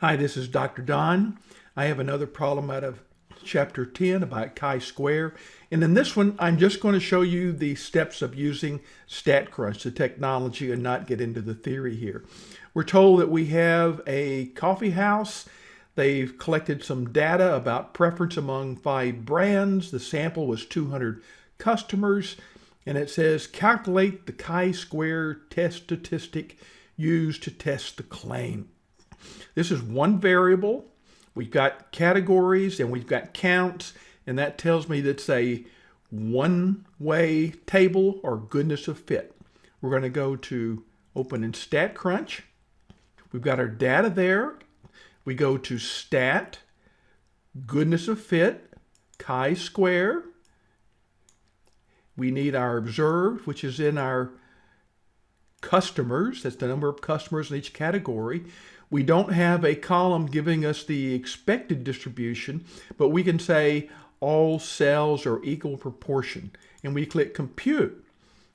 Hi, this is Dr. Don. I have another problem out of chapter 10 about chi-square. And in this one, I'm just going to show you the steps of using StatCrunch, the technology, and not get into the theory here. We're told that we have a coffee house. They've collected some data about preference among five brands. The sample was 200 customers. And it says, calculate the chi-square test statistic used to test the claim. This is one variable. We've got categories and we've got counts, and that tells me that's a one-way table or goodness of fit. We're going to go to open in StatCrunch. We've got our data there. We go to Stat, Goodness of Fit, chi-square. We need our observed, which is in our customers. That's the number of customers in each category. We don't have a column giving us the expected distribution, but we can say all cells are equal proportion. And we click compute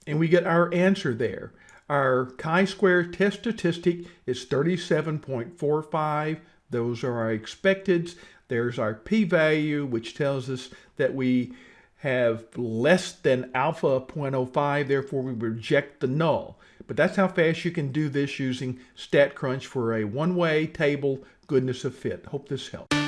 and we get our answer there. Our chi-square test statistic is 37.45. Those are our expecteds. There's our p-value, which tells us that we have less than alpha 0.05, therefore we reject the null. But that's how fast you can do this using StatCrunch for a one-way table goodness of fit. Hope this helps.